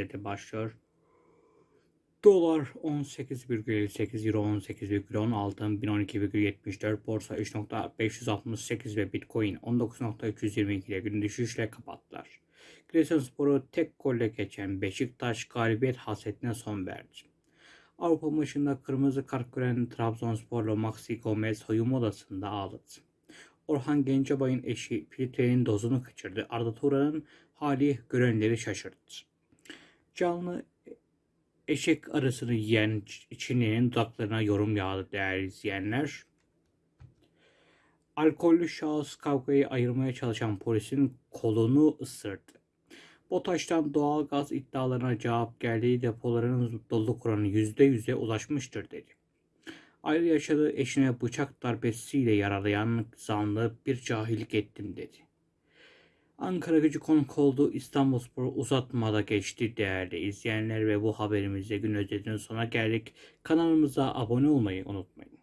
özeti başlıyor. Dolar 18,58, Euro 18,10, altın 1012,74, borsa 3.568 ve Bitcoin 19.322 ile gün düşüşle kapattılar. Giresunspor'u tek golle geçen Beşiktaş galibiyet hasretine son verdi. Avrupa maçında kırmızı kart gören Trabzonsporlu Maxi Gomez soyunma odasında ağladı. Orhan Gencebay'ın eşi filtrenin dozunu kaçırdı. Arda Turan'ın hali görenleri şaşırttı. Canlı eşek arasını yiyen Çinli'nin dudaklarına yorum yağdı değerli izleyenler. Alkollü şahıs kavgayı ayırmaya çalışan polisin kolunu ısırdı. BOTAŞ'tan doğal gaz iddialarına cevap geldiği depoların doluluk oranı %100'e ulaşmıştır dedi. Ayrı yaşadığı eşine bıçak darbesiyle yaralayan zanlı bir cahillik ettim dedi. Ankara gücü konuk olduğu İstanbulspor uzatmada geçti değerli izleyenler ve bu haberimizde gün özetinin sona geldik. Kanalımıza abone olmayı unutmayın.